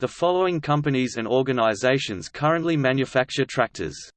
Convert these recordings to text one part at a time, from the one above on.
The following companies and organizations currently manufacture tractors.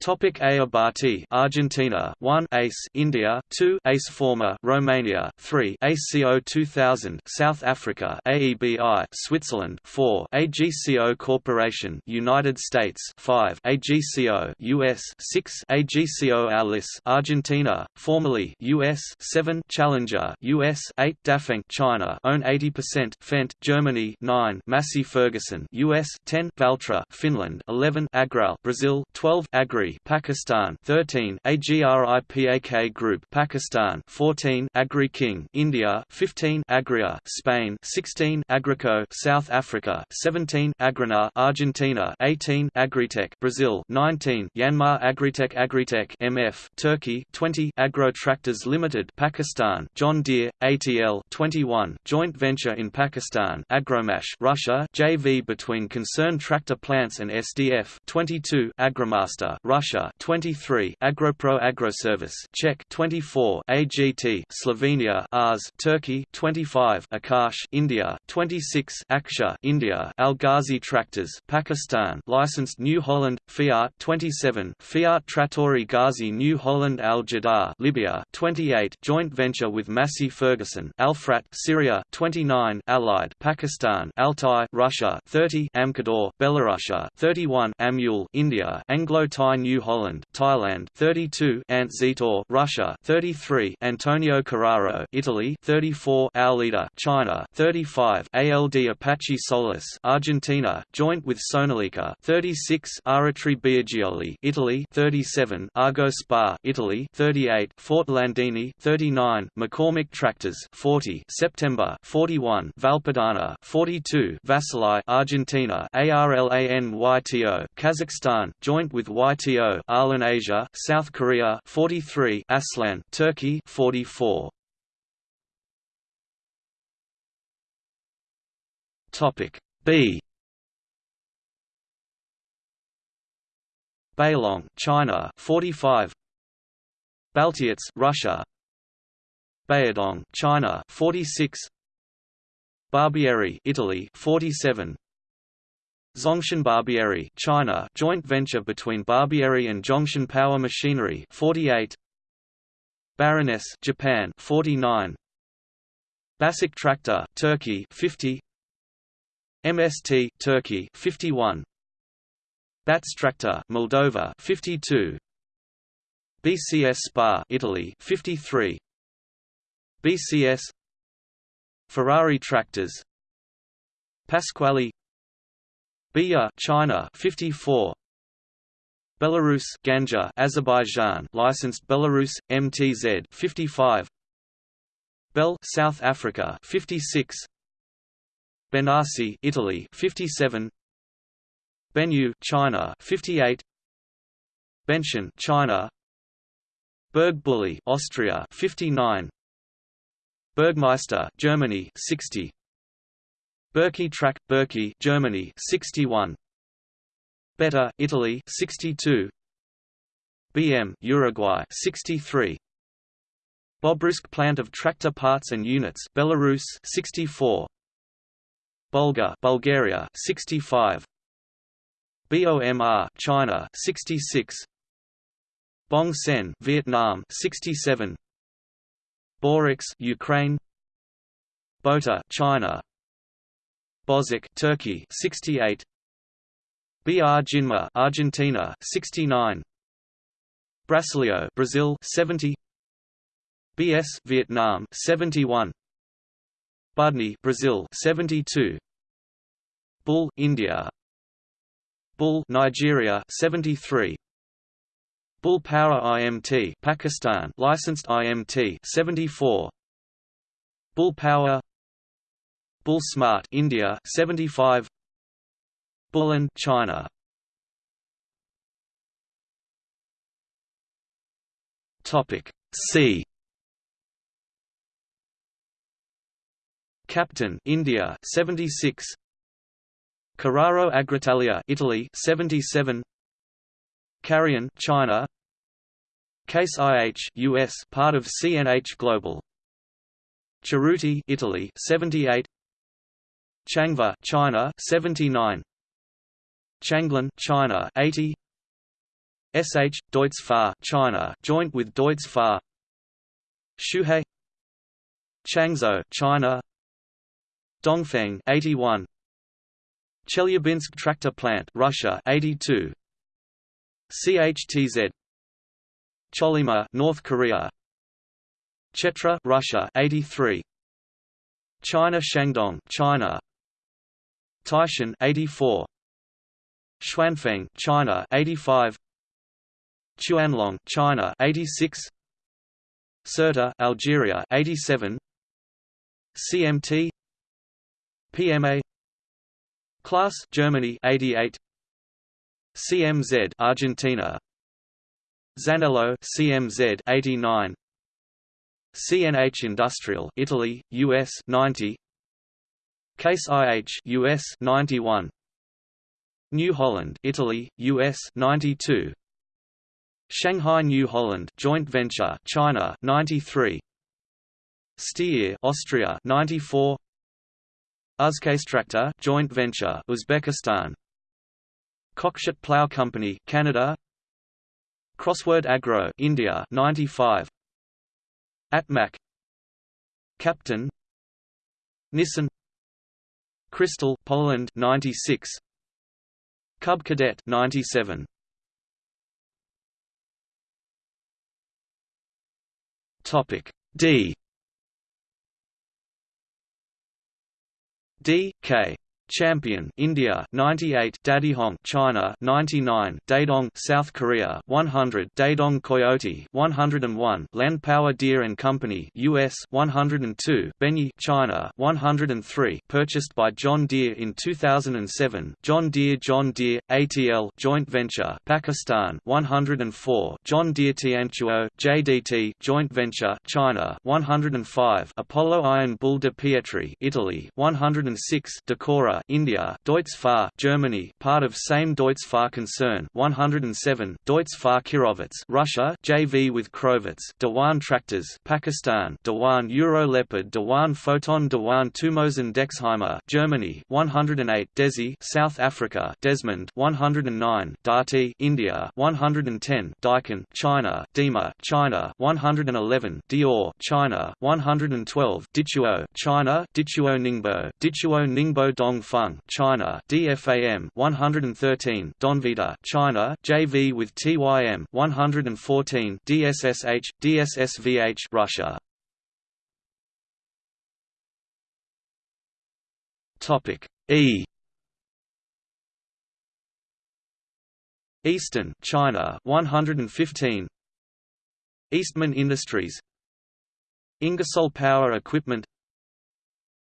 Topic Ayabati Argentina. 1 ACE India. 2 ACE Former Romania. 3 ACO 2000 South Africa. AEBI Switzerland. 4 AGCO Corporation United States. 5 AGCO US 6 AGCO Allis Argentina. Formerly US 7 Challenger. US 8 Dafeng China. Own 80% Fendt Germany. 9 Massey Ferguson. US 10 Valtra Finland. 11 Agral Brazil. 12 Agri Pakistan 13 Agripak Group Pakistan 14 Agri King India 15 Agria Spain 16 Agrico South Africa 17 Agrana Argentina 18 Agritech Brazil 19 Yanmar Agritech Agritech MF Turkey 20 Agro Tractors Limited Pakistan John Deere ATL 21 joint venture in Pakistan Agromash Russia JV between concerned tractor plants and SDF 22 Agromaster Russia Russia 23 Agropro Agroservice Czech 24 AGT Slovenia Ars Turkey 25 Akash India 26 Aksha India Al Ghazi Tractors Pakistan licensed New Holland Fiat 27 Fiat Trattori Ghazi New Holland Al Jadar Libya 28 joint venture with Massey Ferguson Alfrat Syria 29 Allied Pakistan Altai Russia 30 Amkador Belarus 31 Amul India Anglo-Thai New Holland, Thailand 32 Ant Zetor, Russia 33 Antonio Carraro, Italy 34 Aulida, China 35 ALD Apache Solis, Argentina, joint with Sonalika 36 Aratri Biagioli, Italy 37 Argo Spa, Italy 38 Fort Landini 39 McCormick Tractors 40 September 41 Valpadana 42 Vasili, Argentina ARLANYTO, Kazakhstan, joint with YTO Arlen Asia, South Korea 43, Aslan, Turkey 44. Topic B. Beilong, China 45. Baltiets, Russia. Bayadong, China 46. Barbieri, Italy 47. Zhongshan Barbieri, China, joint venture between Barbieri and Zhongshan Power Machinery, 48. Baroness, Japan, 49. Basic Tractor, Turkey, 50. MST, Turkey, 51. Bats Tractor, Moldova, 52. BCS Spa, Italy, 53. BCS Ferrari Tractors Pasquali Biya China 54 Belarus Ganja Azerbaijan licensed Belarus MTZ 55 Bell South Africa 56 Benassi Italy 57 Benyu China 58 Benchen China. Bergbully Austria 59 Bergmeister Germany 60 Berkey Track, Berkey, Germany, 61. Beta, Italy, 62. BM, Uruguay, 63. Bobruisk plant of tractor parts and units, Belarus, 64. Bulgar, Bulgaria, 65. BOMR, China, 66. Bong Sen, Vietnam, 67. Borex, Ukraine. Bota, China, Bozic, Turkey 68 BR Jinma Argentina 69 Brasileiro Brazil 70 BS Vietnam 71 Budni Brazil 72 Bull India. Bull Nigeria 73 Bull Power IMT Pakistan licensed IMT 74 Bull Power Bull Smart India 75 Bullen China. Topic C. Captain India 76 Carraro Agritalia Italy 77 Carrion China. Case IH US part of CNH Global. Cerruti Italy 78 Changva, China 79 Changlin, China 80 SH Deutz Fahr, China joint with Deutz Fahr Shuhei. Changzhou, China. Dongfeng 81 Chelyabinsk tractor plant Russia 82 CHTZ Chollima North Korea. Chetra Russia 83 China Shandong China Taishan 84 Xuanfeng China 85 Chuanlong China 86 Sirte Algeria 87 CMT PMA Claas Germany 88 CMZ Argentina. Zanello CMZ 89 CNH Industrial Italy US 90 Case IH US 91 New Holland Italy US 92 Shanghai New Holland joint venture China 93 Steyr Austria 94 Uzcastractor joint venture Uzbekistan. Cockshutt Plough Company Canada. Crossword Agro India 95 Atmac. Captain. Nissan Crystal Poland 96 Cub Cadet 97 Topic D. D K Champion India 98 Dadihong China 99 Dadong South Korea 100 Dadong Coyote 101 Land Power Deere and Company US 102 Benyi China 103 purchased by John Deere in 2007 John Deere John Deere ATL joint venture Pakistan 104 John Deere Tianchuo JDT joint venture China 105 Apollo Iron Bull de Pietri Italy 106 Decora India, Deutz Fahr, Germany, part of same Deutz Fahr concern. 107, Deutz Fahr Kirovets, Russia, JV with Kirovets, Dewan Tractors, Pakistan, Dewan Euro Leopard, Dewan Photon, Dewan Tumosen Dexheimer, Germany, 108, Desi, South Africa, Desmond, 109, Darty, India, 110, Daikin, China, Dima, China, 111, Dior, China, 112, Dichuo, China, Dichuo Ningbo, Dichuo Ningbo Dong Dongfeng, China, DFAM 113, Donvita, China, JV with TYM 114, DSSH, DSSVH, Russia. Topic E. Eastern, China, 115. Eastman Industries. Ingersoll Power Equipment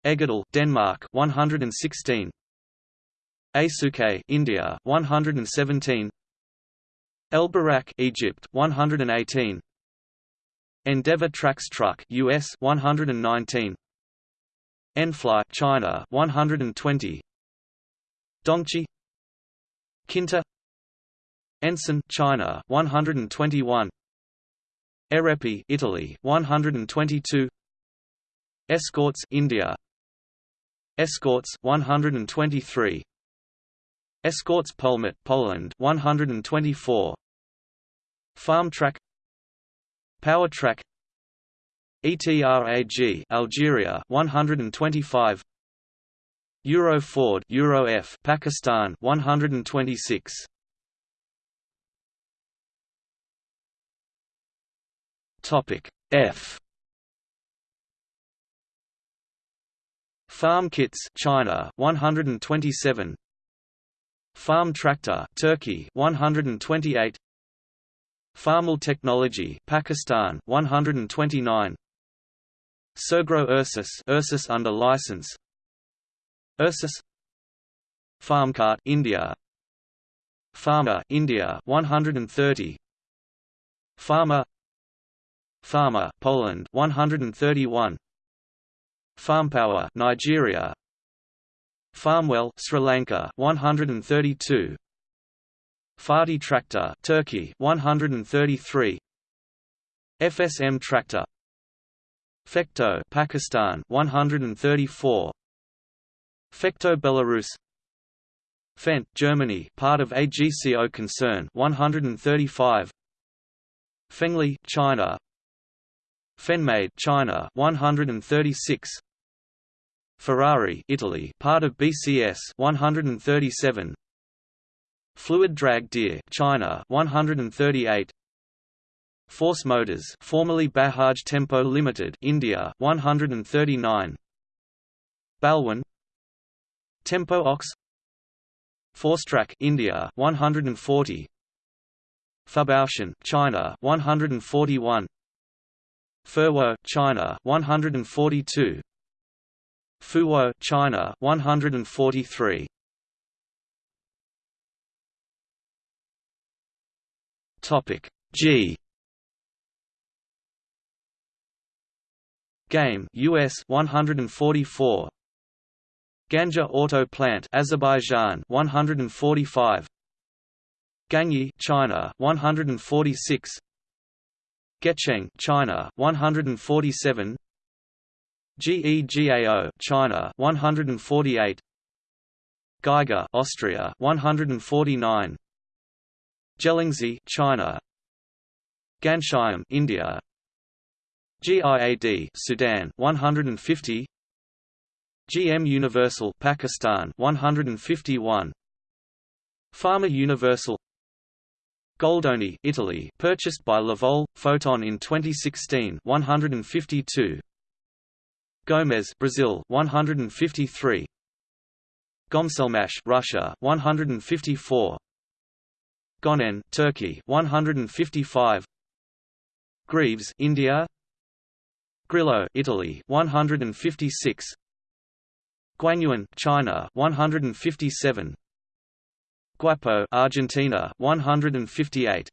Egedal, Denmark 116 Asuke India 117 El Barak Egypt 118 Endeavour Trax Truck US 119 Enfly China 120 Dongchi Kinta. Ensign China 121 Erepi Italy 122 Escorts India Escorts 123 Escorts Polmat Poland 124 Farmtrac Powertrac ETRAG Algeria 125 Euro Ford Euro F Pakistan 126 Topic F Farm kits China 127 Farm tractor Turkey 128 Farmal technology Pakistan 129 Sergro Ursus Ursus under license. Ursus. Farmcart India. Farmer India 130 Farmer. Farmer Poland 131 Farmpower Nigeria. Farmwell Sri Lanka 132 Fati tractor Turkey 133 FSM tractor. Fecto Pakistan 134 Fecto Belarus. Fendt Germany part of AGCO concern 135 Fengli China Fenmade China 136 Ferrari Italy part of BCS 137 Fluid Drag Deer China 138 Force Motors formerly Bajaj Tempo Limited India 139 Balwin Tempo Ox. Forcetrac India 140 Fabaution China 141 Furwo China 142 Fuwo China 143 Topic G. Game US 144 Ganja Auto Plant Azerbaijan 145 Gangyi China 146 Gecheng China 147 GEGAO China 148 Geiger Austria 149 Gelingzi China. Ganshyam India. GIAD Sudan 150 GM Universal Pakistan 151 Pharma Universal Goldoni Italy purchased by Lovol Foton in 2016 152 Gomez Brazil 153 Gomselmash Russia 154 Gonen Turkey 155 Greaves India. Grillo Italy 156 Guanyuan China 157 Guapo Argentina 158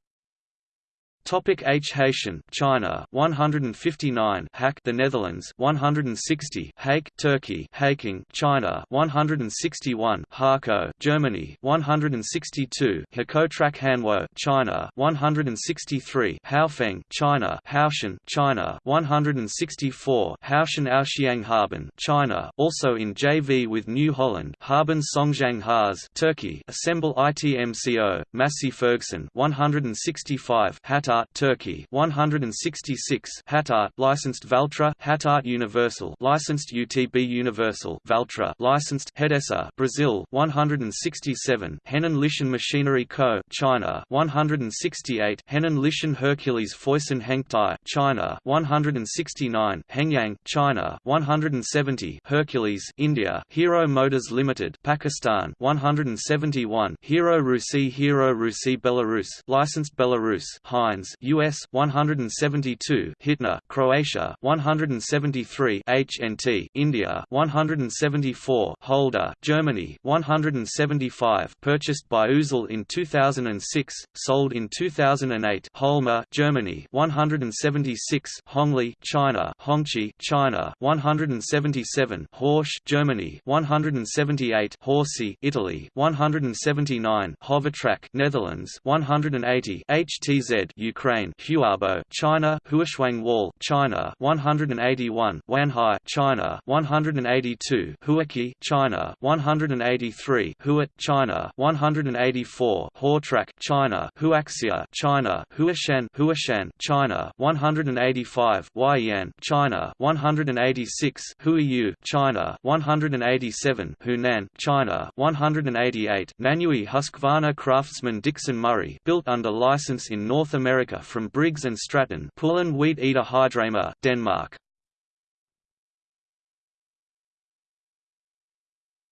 Topic H. Haitian China 159 Hack the Netherlands 160 Hake Turkey. Haking China 161 Harco Germany 162 Hakotrak Hanwo China 163 Haofeng China. Haoshan China 164 Haoshan Aoxiang Harbin China. Also in JV with New Holland. Harbin Songjiang Haas Turkey. Assemble ITMCO Massey Ferguson 165 Hatar Hattart Turkey. 166 Hattart licensed Valtra. Hattart Universal. Licensed UTB Universal. Valtra licensed Hedesa Brazil. 167 Henan Lishan Machinery Co. China. 168 Henan Lishan Hercules Foyson Hengtai China. 169 Hengyang China. 170 Hercules India. Hero Motors Limited Pakistan. 171 Hero Rusi Hero Rusi Belarus. Licensed Belarus. Heinz US 172 Hitner Croatia 173 HNT India 174 Holder Germany 175 purchased by Uzel in 2006 sold in 2008 Holmer Germany 176 Hongli China Hongqi China 177 Horsch Germany 178 Horsey Italy 179 Hovertrack Netherlands 180 HTZ Ukraine Huabo China Huashuang Wall China 181 Wanhai China 182 Huaki China 183 Huat China 184 Hortrack China Huaxia China Huashan Huashan China 185 Huaiyan China 186 Huiyu China 187 Hunan China 188 Nanui Husqvarna Craftsman Dixon Murray built under license in North America America from Briggs & Stratton Poulan Weed Eater Hydrama, Denmark.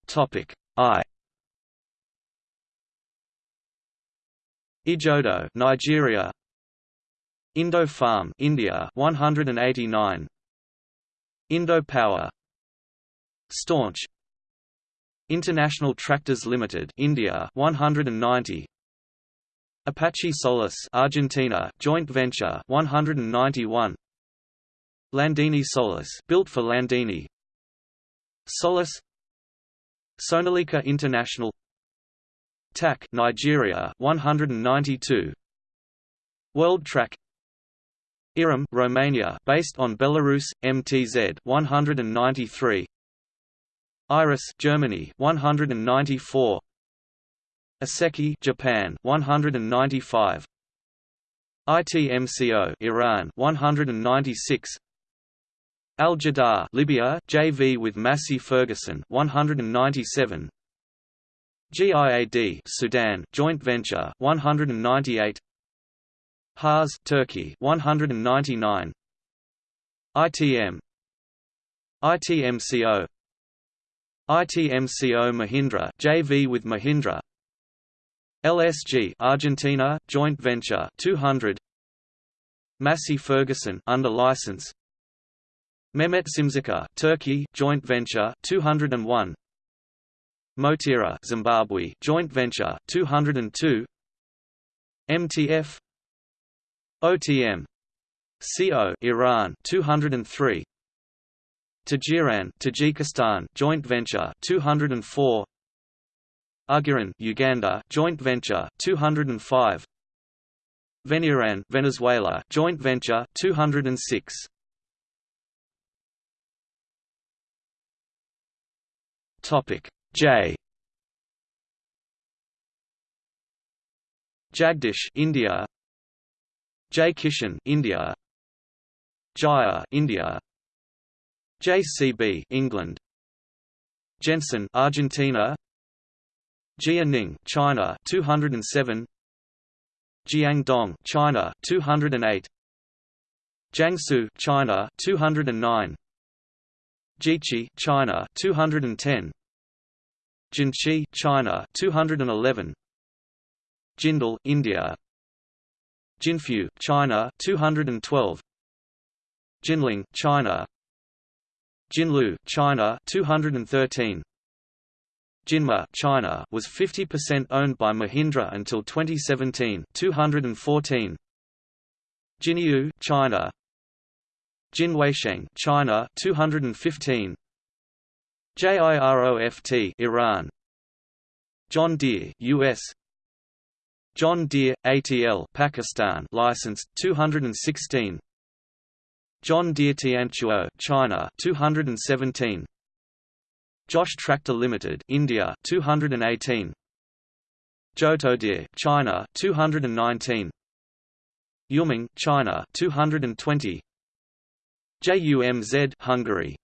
Topic I. Ijodo Nigeria. Indo Farm India 189 Indo Power Staunch. International Tractors Limited India 190 Apache Solis Argentina joint venture 191 Landini Solis built for Landini. Solis. Sonalika International. TAC Nigeria 192 World Track. IRAM Romania based on Belarus MTZ 193 Iris Germany 194 Iseki Japan 195 ITMCO Iran 196 Al Jadar Libya JV with Massey Ferguson 197 GIAD Sudan joint venture 198 Haas Turkey 199 ITM ITMCO ITMCO Mahindra JV with Mahindra LSG Argentina joint venture 200 Massey Ferguson under license. Mehmet Simsika Turkey joint venture 201 Motira Zimbabwe joint venture 202 MTF OTM CO Iran 203 Tajiran Tajikistan joint venture 204 Agiran Uganda joint venture 205 Veniran Venezuela joint venture 206 Topic. J. Jagdish India. J. Kishan India. Jaya India. JCB England. Jensen Argentina Jianing China 207 Jiangdong China 208 Jiangsu China 209 Jiqi China 210 Jinchi, China 211 Jindal, India. Jinfu, China 212 Jinling, China. Jinlu, China 213 Jinma, China was 50% owned by Mahindra until 2017 214 Jinyu, China. Jinweisheng, China. 215 JIROFT Iran. John Deere US John Deere ATL Pakistan licensed. 216 John Deere Tianchuo China. 217 Josh Tractor Limited India 218 Johto Deere China 219 Yuming China 220 JUMZ Hungary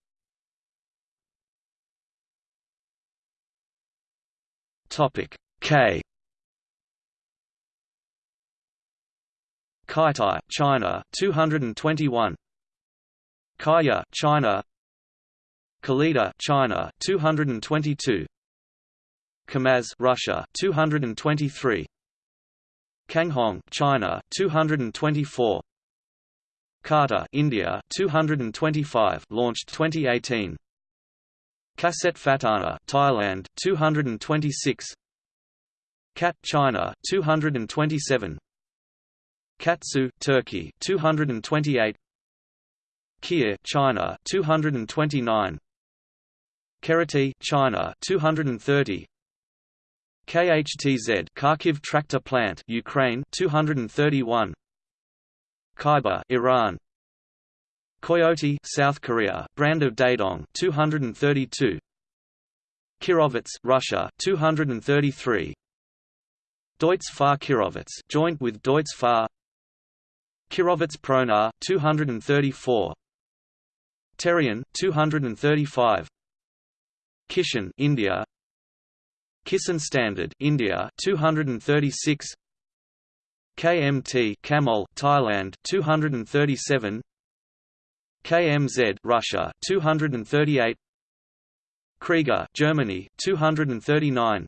Topic K. Kaitai, China, 221. Kaya, China. Kalida, China, 222. Kamaz, Russia, 223. Kanghong, China, 224. Kata, India, 225, launched 2018. Kaset Fatana, Thailand 226 Kat China 227 Katsu Turkey 228 Kia China 229 Kerati China 230 KHTZ Kharkiv tractor plant Ukraine 231 Khyber Iran. Coyote South Korea, brand of Dadong 232 Kirovets Russia 233 Deutz Fahr Kirovets joint with Deutz Fahr. Kirovets Pronar 234 Terian 235 Kishan India. Kisan Standard India 236 KMT Kamol Thailand 237 KMZ Russia 238 Krieger Germany 239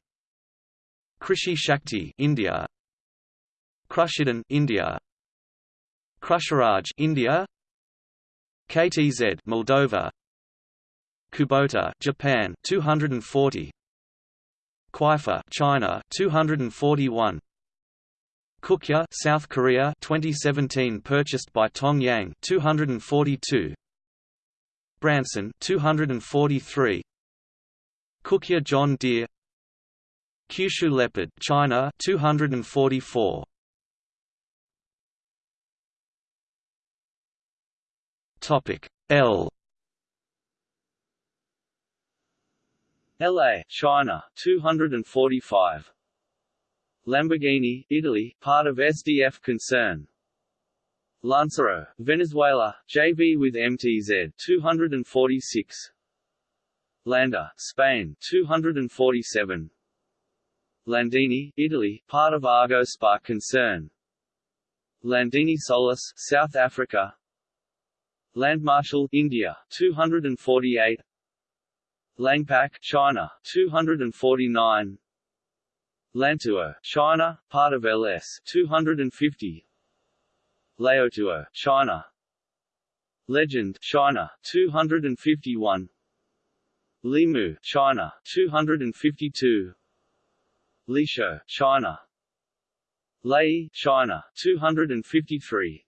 Krishi Shakti India. Krushidan India. Krusharaj India. KTZ Moldova Kubota Japan 240 Kuifa China 241 Kukya South Korea 2017 purchased by Tongyang 242 Branson 243 Kukya John Deere. Kyushu Leopard China 244 Topic L LA, China, 245. Lamborghini, Italy, part of SDF concern. Lancero, Venezuela, JV with MTZ, 246. Landa, Spain, 247. Landini, Italy, part of Argo Spa concern. Landini Solis, South Africa. Land Marshal, India, 248. Langpak, China, 249. Lantuo, China, part of LS, 250. Leotuo, China. Legend, China, 251. Limu, China, 252. Lisho, China. Lei, China, 253.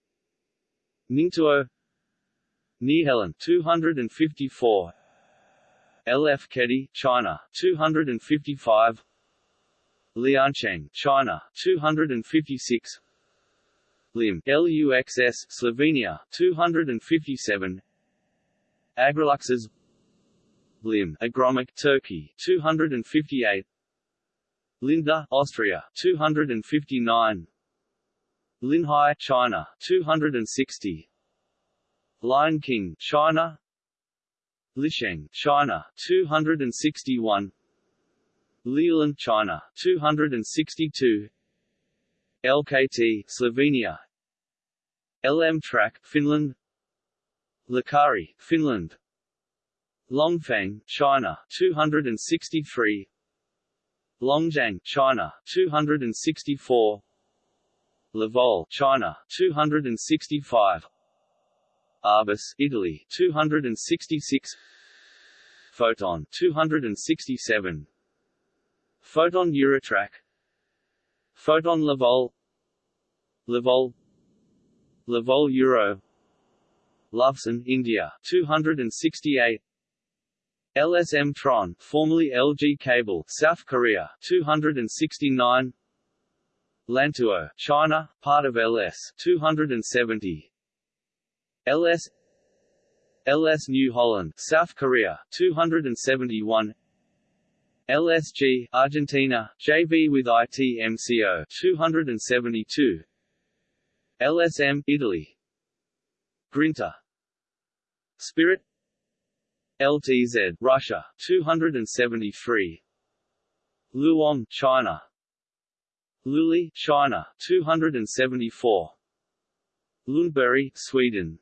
Ningtuo Nihelen, 254. LF Kedi, China, 255. Liancheng, China, 256. Lim, LUXS, Slovenia, 257. Agriluxes Lim, Agromic, Turkey, 258. Linda, Austria, 259. Linhai, China, 260. Lion King, China. Lisheng, China, 261. Liulan, China, 262. LKT, Slovenia, LM Track, Finland. Lakari, Finland. Longfang, China 263 Longjiang, China 264 Lovol, China 265 Arbus, Italy 266 Foton 267 Foton Eurotrack. Foton Lovol Lovol Lovol Euro. Loveson, India 268 LS Mtron, formerly LG Cable, South Korea 269 Lantuo, China, part of LS 270 LS LS New Holland, South Korea 271 LSG, Argentina, JV with ITMCO 272 LSM, Italy. Grinta Spirit. LTZ, Russia, 273 Luong, China. Luli, China, 274 Lundberry, Sweden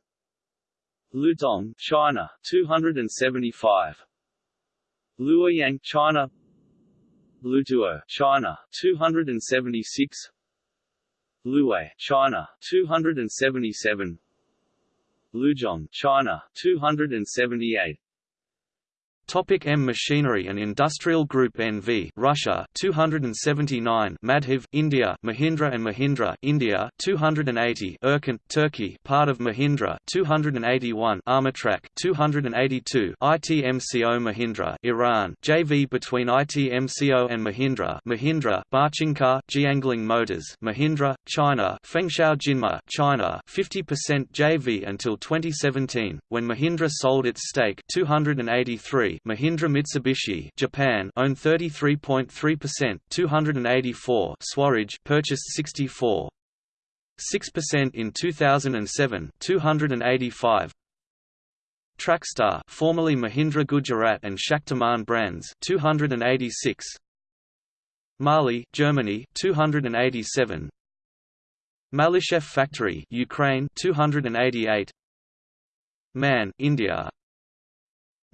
Lutong, China, 275 Luoyang, China. Lutuo, China, 276 Luwei, China, 277 Luzhong, China, 278 Topic M Machinery and Industrial Group NV Russia 279 Madhiv India Mahindra and Mahindra India 280 Erkunt Turkey part of Mahindra 281 Armatrac 282 ITMCO Mahindra Iran JV between ITMCO and Mahindra Mahindra Barchinka Jiangling Motors Mahindra China Fengshao Jinma China 50% JV until 2017 when Mahindra sold its stake 283 Mahindra Mitsubishi Japan owned 33.3%, 284 Swaraj purchased 64 6% in 2007, 285 Trakstar formerly Mahindra Gujarat and Shaktiman brands 286 Mali, Germany 287 Malishev factory Ukraine 288 Man, India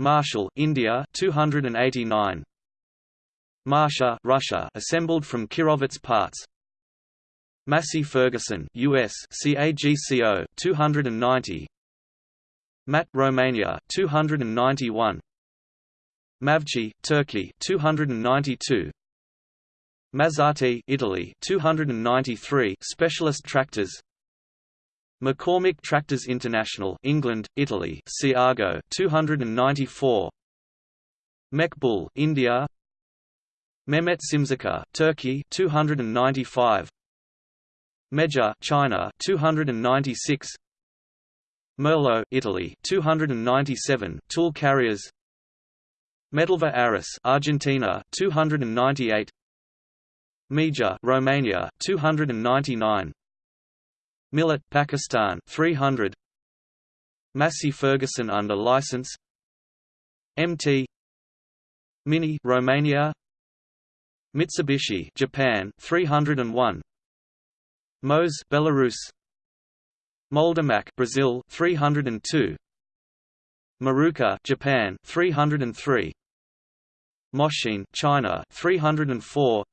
Marshall, India 289. Marsha, Russia, assembled from Kirovets parts. Massey Ferguson, US, CAGCO 290. Mat, Romania 291. Mavci, Turkey 292. Mazzati, Italy 293 specialist tractors McCormick Tractors International England, Italy Ciago 294 Mekbul India. Mehmet Simzaka Turkey 295 Meja China 296 Merlo Italy 297 tool carriers. Metalva Aris Argentina 298 Mija Romania 299 Millet Pakistan 300 Massey Ferguson under license. MT Mini Romania. Mitsubishi Japan 301 Mose Belarus. Moldermac Brazil 302 Maruka Japan 303 Moshine China 304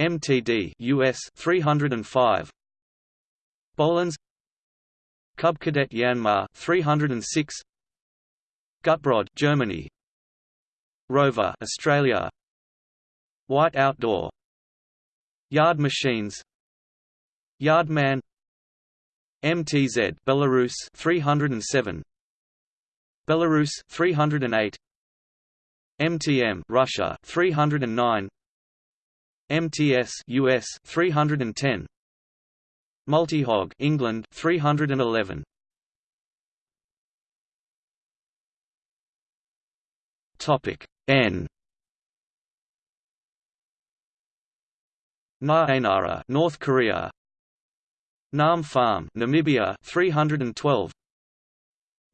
MTD US 305 Bolens. Cub Cadet Yanmar 306 Gutbrod Germany. Rover Australia. White Outdoor. Yard Machines. Yardman MTZ Belarus 307 Belarus 308 MTM Russia 309 MTS US 310 Multihog England 311 Topic N. Naenara North Korea. Nam Farm Namibia 312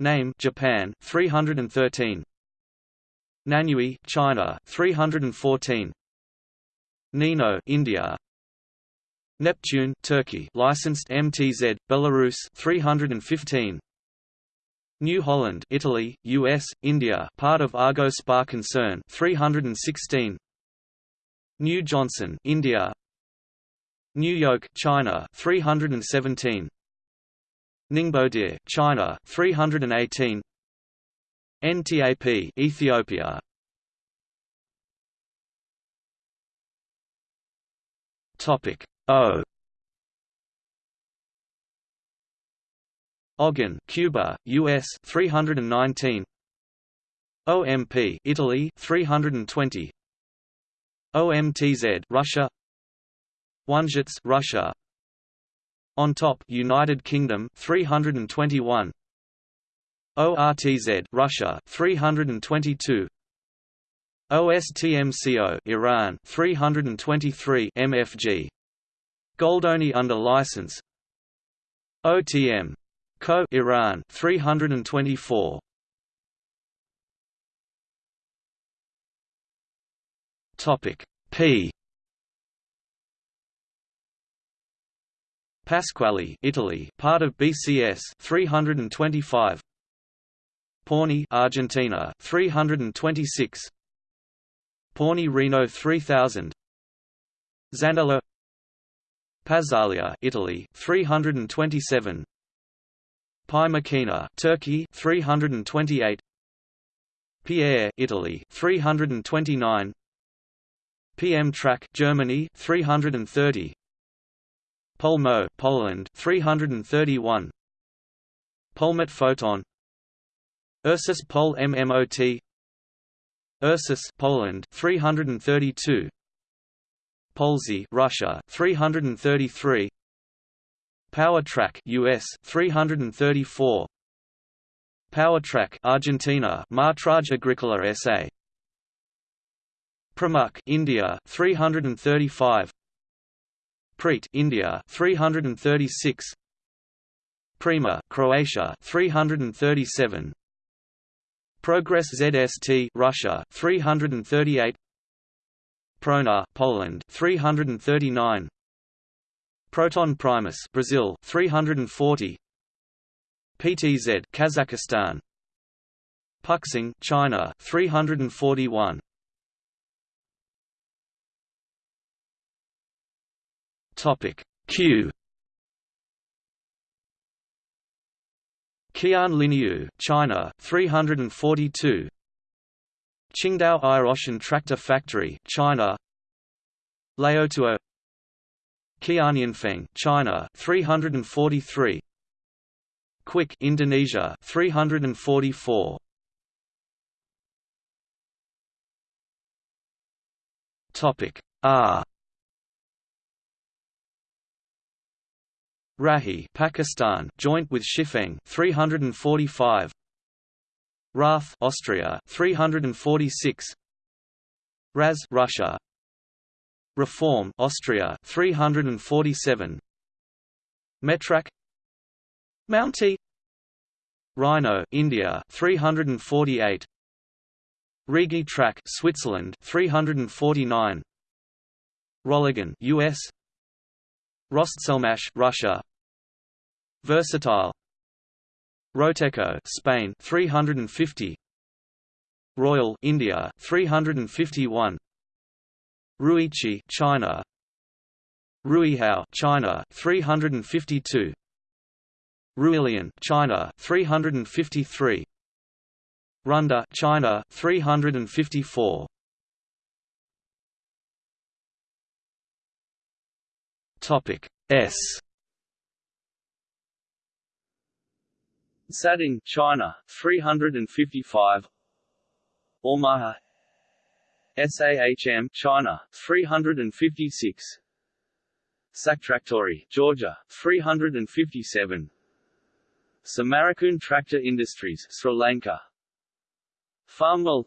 Name Japan 313 Nanyue China 314 Nino India Neptune Turkey licensed MTZ Belarus 315 New Holland Italy US India part of Argo Spa concern 316 New Johnson India. New York China 317 Ningbo China 318 NTAP Ethiopia. Topic Uh, o Ogun Cuba US 319 OMP Italy 320 OMTZ Russia. Wanzhitz Russia. On top United Kingdom 321 ORTZ Russia 322 OSTMCO Iran 323 MFG Goldoni under license. OTM Co. Iran 324 Topic. P. Pasquali Italy part of BCS 325 Pawnee Argentina 326 Pawnee Reno 3000 Zanello Pazalia Italy 327 Pi Machina Turkey 328 Pierre Italy 329 PM Track Germany 330 Polmo Poland 331 Polmet Photon. Ursus Pol MMOT Ursus Poland 332 Polzy Russia 333 PowerTrack US 334 PowerTrack Argentina Martrage Agricola SA Pramuk India 335 Preet India 336 Prima Croatia 337 Progress ZST Russia 338 Prona Poland 339 Proton Primus Brazil 340 PTZ Kazakhstan. Puxing China 341 Topic. Q. Qian Linyu, China, 342. Qingdao Air Tractor Factory, China. Laotuo Qianyinfeng, China, 343. Quick, Indonesia, 344. Topic R Rahi Pakistan joint with Shifeng 345 Rath Austria 346 Raz Russia. Reform Austria 347 Metrak Mountie. Rhino India 348 Rigi Track Switzerland 349 Roligan US Rostselmash Russia. Versatile Roteco Spain 350 Royal India 351 Ruichi China. Ruihao China 352 Ruilian China 353 Runda China 354 Topic S Sading China 355 Omaha SAHM China 356 Saktraktori Georgia 357 Samarakun Tractor Industries Sri Lanka. Farmwell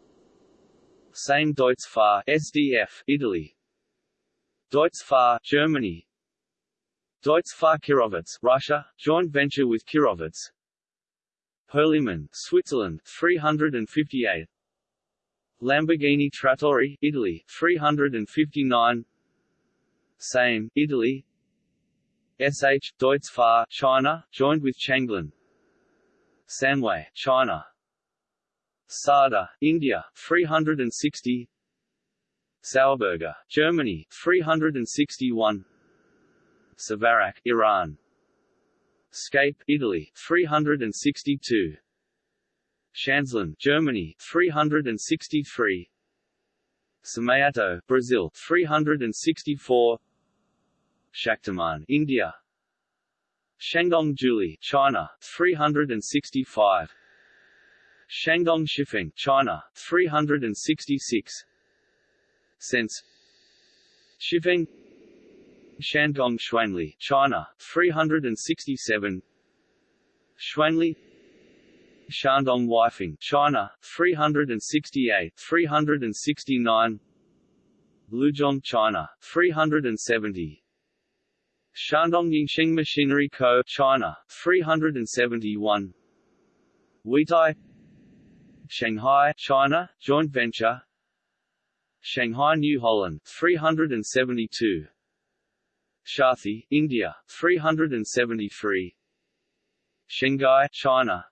Same Deutzfahr SDF Italy. Deutzfahr Germany. Deutzfahr Kirovets Russia joint venture with Kirovets Hürlimann Switzerland 358 Lamborghini Trattori Italy 359 Same Italy. SH Deutzfahr China joined with Changlin Sanway China. Sada India 360 Sauerberger Germany 361 Savarak Iran Scape Italy 362 Shanzlin Germany 363 Samayato Brazil 364 Shaktiman India. Shandong Julie China 365 Shandong Shifeng China 366 Sense. Shifeng Shandong Xuanli China 367 Xuanli. Shandong Weifeng China 368 369 Luzhong China 370 Shandong Yingxing Machinery Co. China 371 Weitai Shanghai China joint venture. Shanghai New Holland 372 Shathi India 373 Shanghai China.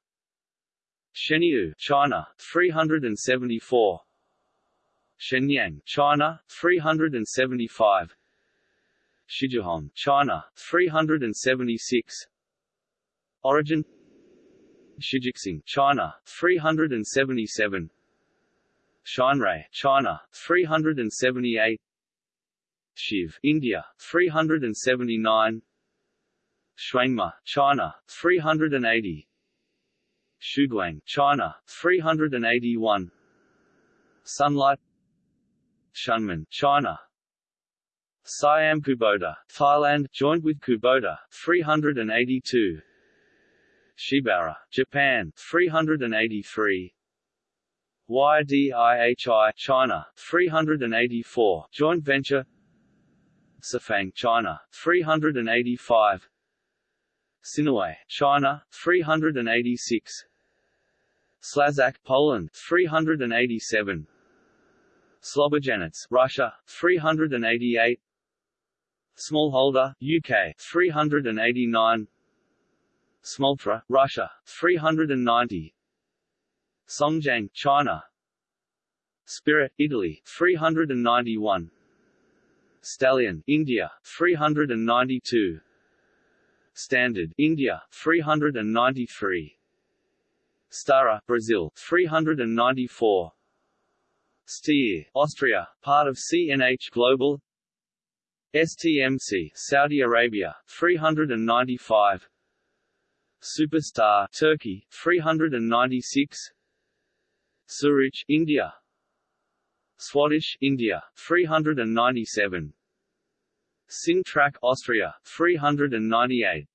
Sheniu China 374 Shenyang China 375 Shijiahong, China, 376 Origin Shijixing, China, 377 Shinrai, China, 378 Shiv, India, 379 Shuangma, China, 380 Shuguang, China, 381 Sunlight Shunman, China, Siam Kubota, Thailand joined with Kubota 382 Shibaura, Japan 383 YDIHI China 384 joint venture Safang China 385 Sinaway China 386 Slazak Poland 387 Slobojanets Russia 388 Smallholder, UK 389 Smoltra, Russia 390 Songjiang, China. Spirit, Italy 391 Stallion, India 392 Standard, India 393 Stara, Brazil 394 Steyr, Austria, part of CNH Global. STMC Saudi Arabia 395 Superstar Turkey 396 Suraj India Swadesh India 397 Singtrack Austria 398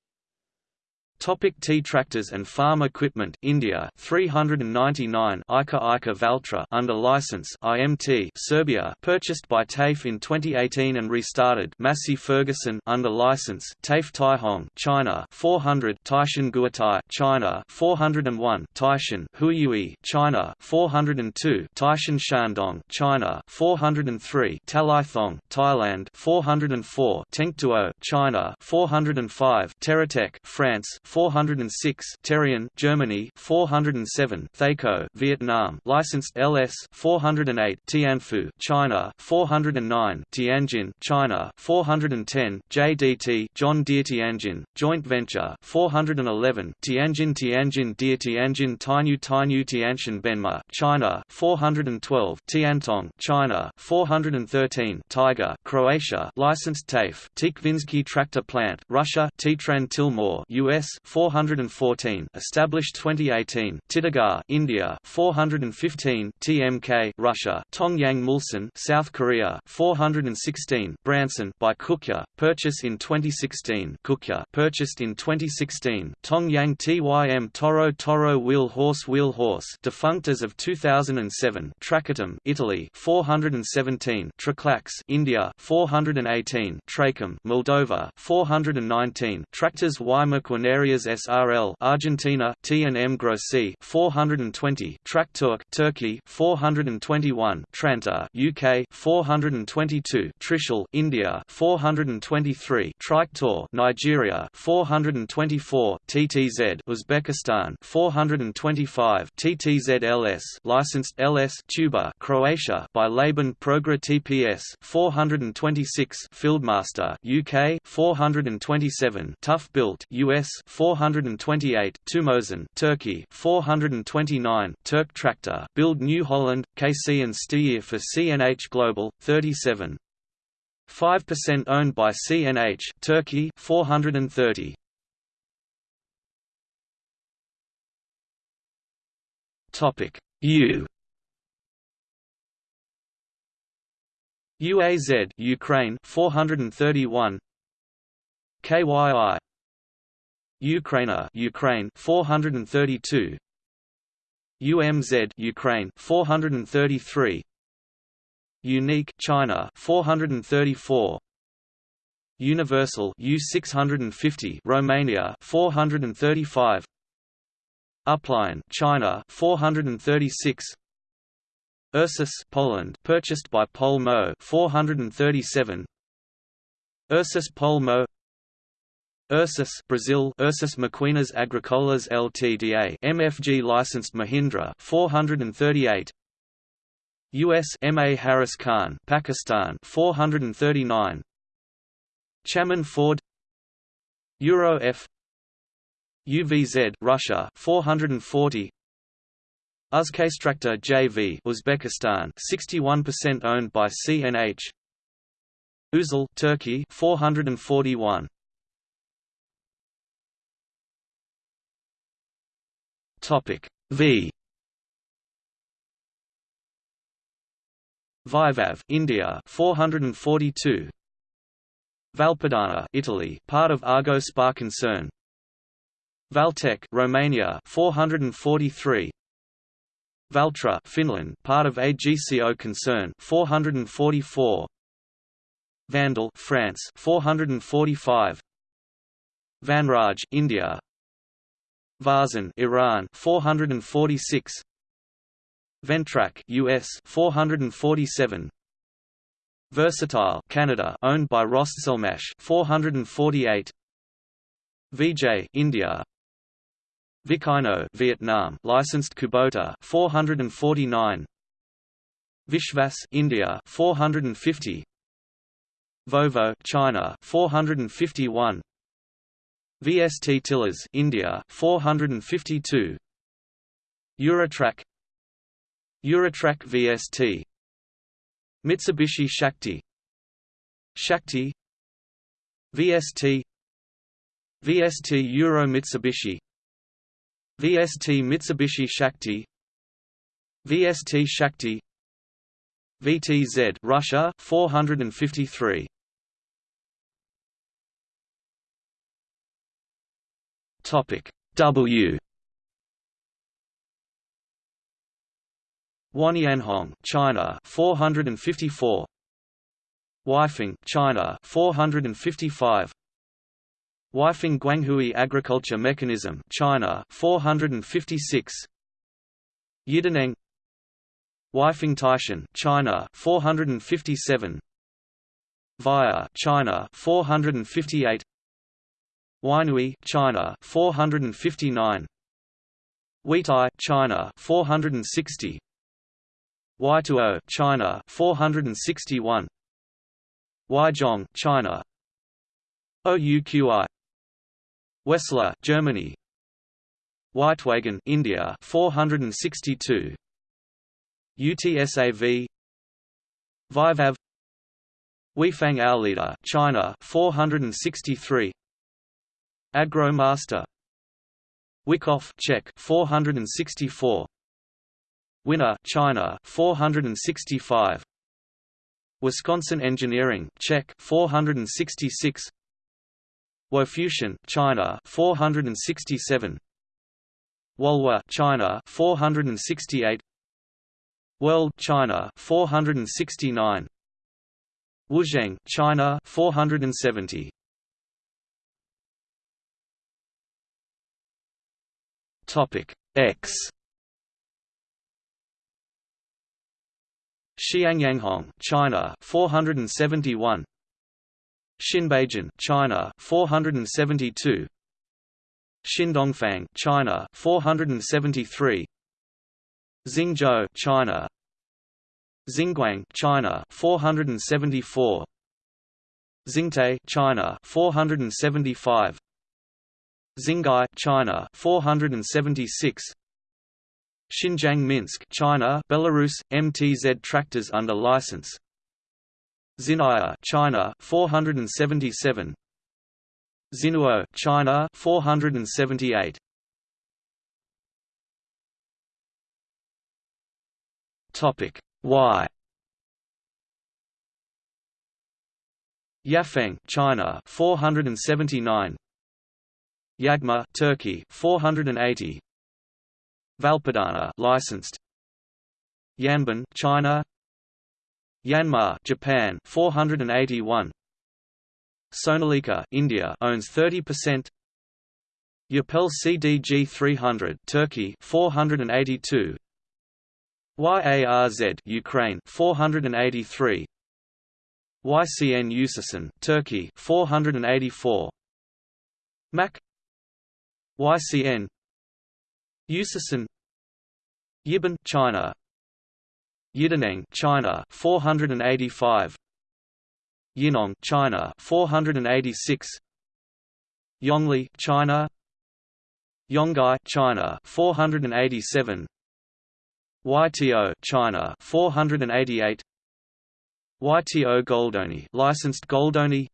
Topic T tractors and farm equipment India 399 Eicher Eicher Valtra under license IMT Serbia purchased by TAFE in 2018 and restarted Massey Ferguson under license TAFE Taihong China 400 Taishan Guotai China 401 Taishan Huiyue China 402 Taishan Shandong China 403 Talaithong Thailand 404 Tengtuo China 405 Teratech France 406 Terrion Germany 407 Thaco Vietnam licensed LS 408 Tianfu China 409 Tianjin China 410 JDT John Deere Tianjin joint venture 411 Tianjin Tianjin Deere Tianjin Tainu Tainu Tianshan Benma China 412 Tiantong China 413 Tiger Croatia licensed TAFE Tikvinsky Tractor Plant Russia Titran Tilmore US 414 established 2018 Titagar India 415 TMK Russia Tongyang Mulsan South Korea 416 Branson by Kukje purchase in 2016 Kukje purchased in 2016 Tongyang TYM Toro Toro Wheel Horse Wheel Horse defunct as of 2007 Tracatum Italy 417 Traclax India 418 Tracom Moldova 419 Tractors Y Maquinarias SRL Argentina T&M Grossi 420 Trakturk Turkey 421 Tranter UK 422 Trishul India 423 Triktor Nigeria 424 TTZ Uzbekistan 425 TTZ LS licensed LS Tuba Croatia by Laban Progra TPS 426 Fieldmaster UK 427 Tough Built US 428 Tumosan Turkey 429 Turk Tractor Build New Holland KC and Steyr for CNH Global 37 5% owned by CNH Turkey 430 Topic U. UAZ Ukraine 431 KYI Ukraina Ukraine 432 UMZ Ukraine 433 Unique China 434 Universal U650 Romania 435 Upline China 436 Ursus Poland purchased by Polmo 437 Ursus Polmo Ursus Brazil Ursus Maquinas Agricolas Ltda MFG licensed Mahindra 438 US MA Harris Khan Pakistan 439 Chaman Ford. Euro F. UVZ Russia 440 Uzkaistractor JV Uzbekistan 61% owned by CNH Uzal Turkey 441 Topic V. Vivav India 442 Valpadana Italy part of Argo Spa concern. Valtech Romania 443 Valtra Finland part of AGCO concern 444 Vandal France 445 Vanraj India Varzan Iran 446 Ventrac US 447 Versatile Canada owned by Rostselmash 448 VJ India. Vicino Vietnam licensed Kubota 449 Vishvas India 450 Vovo China 451 VST Tillers India 452 Eurotrac Eurotrac VST Mitsubishi Shakti. Shakti. VST VST Euro Mitsubishi. VST Mitsubishi Shakti. VST Shakti. VTZ Russia 453 Topic W. Wanyanhong, China 454 Weifeng, China 455 Weifeng Guanghui Agriculture Mechanism China 456 Yidaneng Weifeng Taishan China 457 Via China 458 Wainui China 459 Weitai China 460 Waituo China 461 Weizhong China. OUQI. Wessler Germany. Weitwagen India 462 UTSAV Vivav Weifang Aolida China 463 Agromaster. Wikov Czech 464 Winner China 465 Wisconsin Engineering Czech 466 Wofusion China 467 Wolwa China 468 World China 469 Wuzheng China 470 Topic X. Xiangyanhong China 471 Xinbeijian China 472 Xindongfang China 473 Xingzhou China. Xinguang China 474 Xingtai China 475 Xingai China 476 Xinjiang Minsk China Belarus MTZ tractors under license. Xinaya China 477 Xinuo China 478 Topic Y. Yafeng China 479 Yagma Turkey 480 Valpadana licensed. Yanban China. Yanmar Japan 481 Sonalika India owns 30% Yapel CDG 300 Turkey 482 YARZ Ukraine 483 YCN Usason Turkey 484 MAC YCN Usason Yibin China Yidaneng China 485 Yinong China 486 Yongli China Yonggai China 487 YTO China 488 YTO Goldoni licensed Goldoni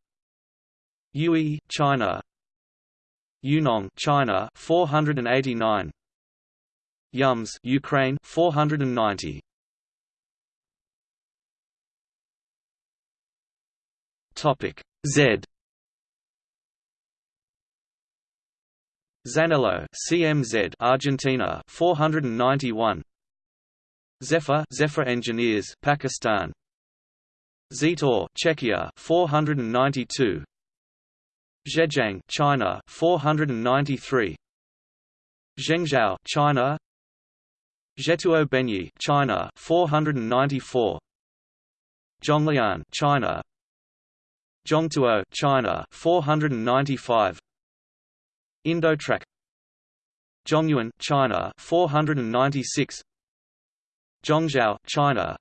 Yui China Yunong China 489 Yums Ukraine 490 Topic Z. Zanello CMZ Argentina 491 Zephyr Zephyr Engineers Pakistan. Zetor Czechia 492 Zhejiang China 493 Zhengzhou China. Zhetuo Benyi China 494 Zhonglian China. Zhongtuo China 495 Indotrack Zhongyuan China 496 Zhongzhou, China.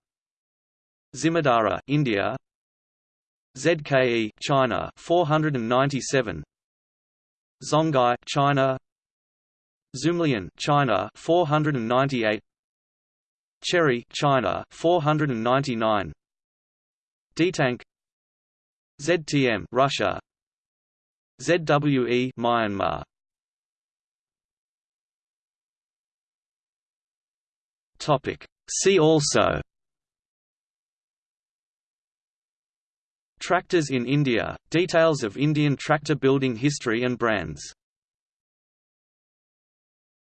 Zimadara, India ZKE, China 497 Zonghai, China. Zumlian China 498 Cherry, China 499 D-Tank ZTM, Russia. ZWE, Myanmar. Topic. See also Tractors in India – Details of Indian tractor building history and brands